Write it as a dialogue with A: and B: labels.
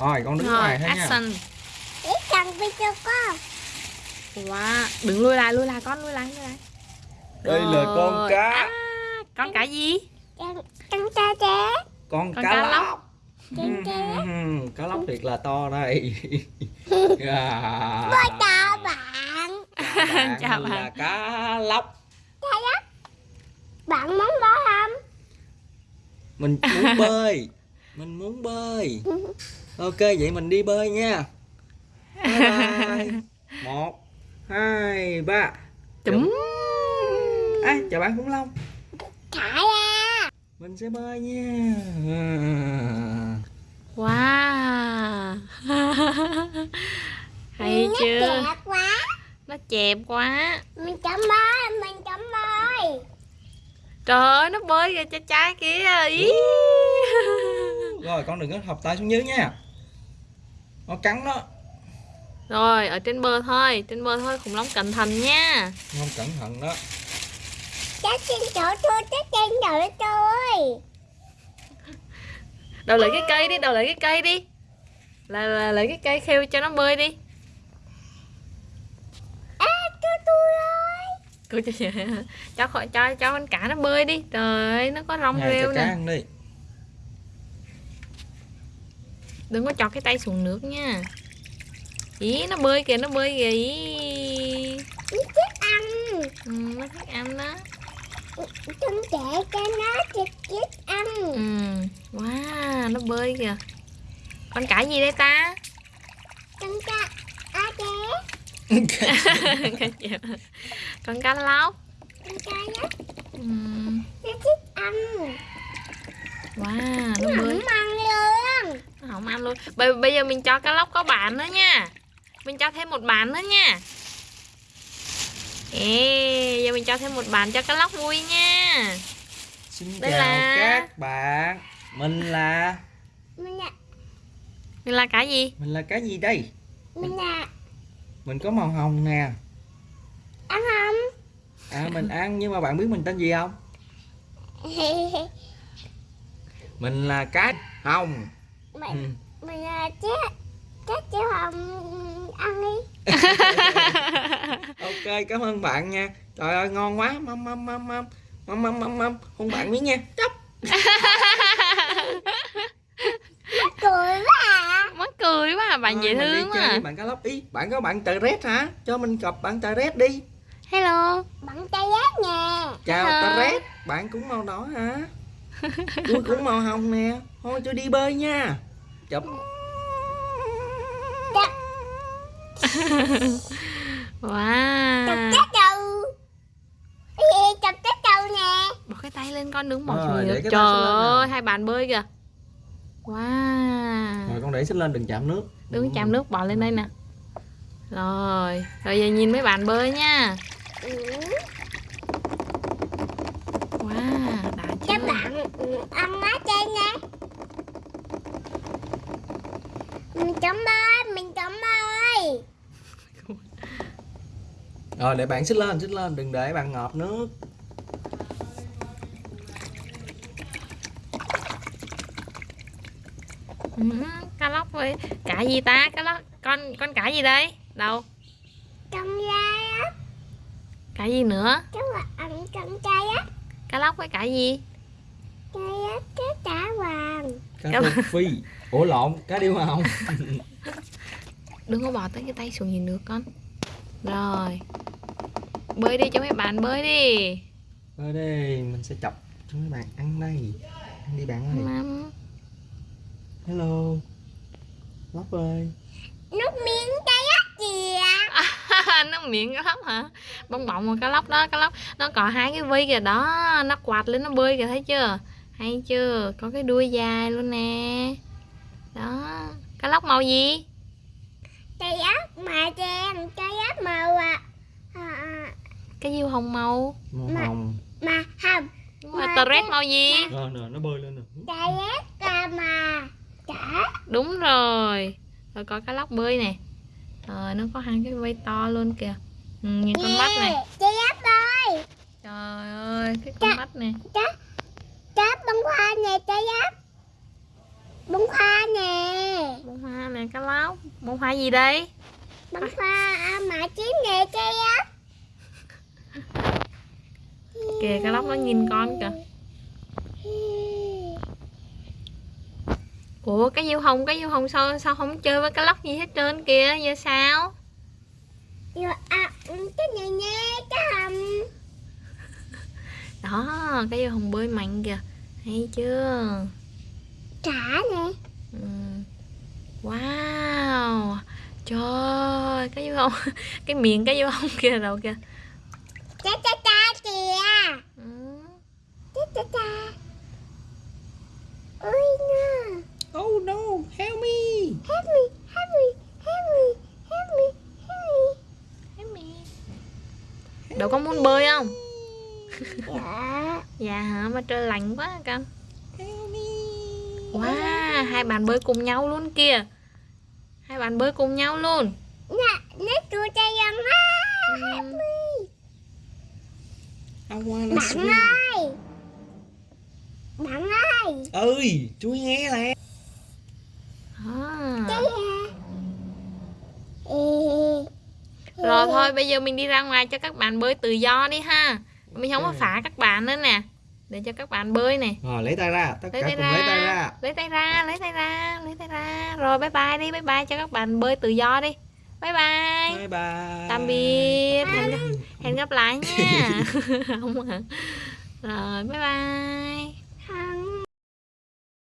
A: Rồi con đứng
B: Rồi,
A: ngoài thôi nha.
B: action.
C: Để cầm video con.
B: Wow, đừng lui lại, lui lại con, lui lại, lui lại.
A: Đây là con
B: Rồi.
A: cá.
B: À, Con cá gì?
C: con con cha trẻ
A: Con
B: Con
A: cá
B: cá lóc.
A: lóc.
C: Con cá
A: Ừm, Cá lóc thiệt là to đây. À,
C: Bye chào bạn.
A: Bạn
B: Chào
A: là
B: bạn.
A: cá lóc.
C: Bạn muốn bó không?
A: Mình muốn bơi Mình muốn bơi. Ok vậy mình đi bơi nha. Bye bye. Một Hai Ba.
B: Chấm.
A: À, Chào bạn khủng long.
C: Thả ra
A: Mình sẽ bơi nha. À.
B: Wow. Hay
C: nó
B: chưa?
C: đẹp quá.
B: Nó chẹp quá.
C: Mình chấm bơi mình chấm bơi
B: Trời ơi, nó bơi kìa cha trai kìa Ý.
A: Rồi con đừng có thọc tay xuống dưới nha. Nó cắn đó.
B: Rồi, ở trên bờ thôi Trên bờ thôi, khủng long cẩn thận nha.
A: Không cẩn thận đó.
C: Chắc trên chỗ tôi chắc trên chỗ tôi.
B: Đầu lấy cái cây đi, đầu lấy cái cây đi. Là, là lấy cái cây khêu cho nó bơi đi.
C: À cho tôi rồi
B: Cô cho, cho, khỏi- cho, cho con cá nó bơi đi. Trời ơi, nó có rong rêu
A: cho cá
B: nè.
A: ăn đi
B: Đừng có chọt cái tay xuống nước nha. Ý, nó bơi kìa, nó bơi kìa ý.
C: nó thích ăn.
B: Ừ, nó thích ăn đó.
C: Con trẻ cho nó thích thích ăn.
B: Ừ, wow, nó bơi kìa. Con cá gì đây ta?
C: con cha à trẻ.
B: Con cá lóc.
C: Con cha đó
B: ừ.
C: nó thích ăn.
B: Wow,
C: nó
B: nó bơi
C: không ăn luôn
B: Nó không ăn luôn bây, bây giờ mình cho cá lóc có bạn nữa nha. Mình cho thêm một bạn nữa nha. Ê, giờ mình cho thêm một bạn cho cá lóc vui nha.
A: Xin
B: Đây
A: chào
B: là-
A: các bạn. Mình là
C: mình là
B: Mình là cá gì?
A: Mình là cái gì đây?
C: Mình là
A: Mình có màu hồng nè.
C: Ăn không
A: À mình ăn nhưng mà bạn biết mình tên gì không? Mình là cá hồng. Ừ.
C: mình là chết. Chết chứ không ăn đi.
A: Ok cảm ơn bạn nha. Trời ơi ngon quá. Mâm mâm mâm mâm. Mâm mâm mâm mâm. Hôn bạn miếng nha. Chốc
C: cười quá à.
B: Mắc cười quá à, bạn dễ
A: Thôi, mình đi
B: thương quá
A: chơi
B: à.
A: với bạn cá lóc Ý. Bạn có bạn tờ rét hả? Cho mình gặp bạn tờ rét đi.
B: Hello.
C: Bằng tay giác nha
A: Chào tờ rét Bạn cũng màu đỏ hả? Tôi cũng màu hồng nè. Thôi tôi đi bơi nha Chụp.
B: Wow.
C: Chết đầu. Ê, chọc chết đầu nè.
B: Bỏ cái tay lên con đứng bỏ
A: Rồi,
B: Trời ơi, hai bạn bơi kìa. Wow.
A: Rồi con để xích lên đừng chạm nước.
B: Đứng chạm nước bỏ lên đây nè. Rồi Rồi giờ nhìn mấy bạn bơi nha.
C: Ừ.
B: Wow đã chưa
C: bạn ừ, ăn ở trên nè mình chấm bơi mình chấm bơi
A: Rồi để bạn xích lên xích lên Đừng để bạn ngợp nước.
B: Ừ, Cá lóc với Cá gì ta? Cá lóc Con con cá gì đây? Đâu?
C: Trong da á.
B: Cá gì nữa?
C: Các bạn ăn trong chai á.
B: Cá lóc với cá gì?
C: Chai á cái trả vàng.
A: Cá
B: Cảm-
A: rô phi Ủa lộn cá điêu hồng
B: Đừng có bỏ tới cái tay xuống nhìn nước con. Rồi. Bơi đi cho mấy bạn bơi đi.
A: Ở đây mình sẽ chọc cho mấy bạn ăn đây. Ăn đi bạn ơi.
B: Mắm.
A: Hello. Lóc ơi.
C: Nước miếng chai á kìa.
B: Nó miệng cá lóc hả? Bong bọng một cá lóc đó cá lóc. Nó có hai cái vi kìa đó. Nó quạt lên nó bơi kìa thấy chưa? Hay chưa? Có cái đuôi dài luôn nè đó. Cá lóc màu gì?
C: Chai á mà đen chai á màu à, à, à,
B: cái diêu hồng màu.
A: Màu
C: Mà-
A: hồng.
C: mà hồng
B: mà tờ rét màu gì?
A: Rồi nè nó bơi lên nè
C: á cà mà chả.
B: Đúng rồi. Rồi có cá lóc bơi nè. Rồi nó có hai cái vây to luôn kìa. Ừ, nhìn con mắt này.
C: Chai á bơi
B: trời ơi cái con mắt nè
C: cá bông hoa nè chai á bông hoa nè.
B: Bông hoa nè cá lóc. Bông hoa gì đây?
C: Bông hoa à, mà chín nè cây ốc
B: kìa cá lóc nó nhìn con kìa. Ủa cái diêu hồng cái diêu hồng sao sao không chơi với cá lóc gì hết trơn kìa? Giờ sao?
C: Rồi à cái này nè cái hầm.
B: Đó cái diêu hồng bơi mạnh kìa. Hay chưa
C: trả nè
B: Ừ. Wow Trời ơi, cái miệng cái dấu hông kia đâu kìa?
C: Cha cha cha kìa.
B: Ừ.
C: cha cha cha. Ôi nè
A: Oh no, help me.
C: help me help me help me help me help
B: Thấy mẹ. Đâu có muốn bơi không?
C: Me. Dạ.
B: Dạ hả? Mà trời lạnh quá con.
A: Help me.
B: Wow hai bạn bơi cùng nhau luôn kìa. Hai bạn bơi cùng nhau luôn
C: nè nó chua cha dân á
B: ừ.
A: I wanna
C: bạn
A: swim.
C: ơi. Bạn ơi.
A: Ơi, chú nghe nè.
B: à. Rồi thôi bây giờ mình đi ra ngoài cho các bạn bơi tự do đi ha. Mình không có
A: Ok.
B: phá các bạn nữa nè. Để cho các bạn bơi nè.
A: Rồi lấy tay ra, tất
B: lấy
A: cả
B: tay
A: cùng lấy tay
B: ra
A: ra.
B: lấy tay ra lấy tay ra lấy tay ra. Rồi bye bye đi. Bye bye cho các bạn bơi tự do đi bye bye.
A: Bye bye.
B: tạm biệt. Hẹn gặp, hẹn gặp lại nha. Không hả rồi bye bye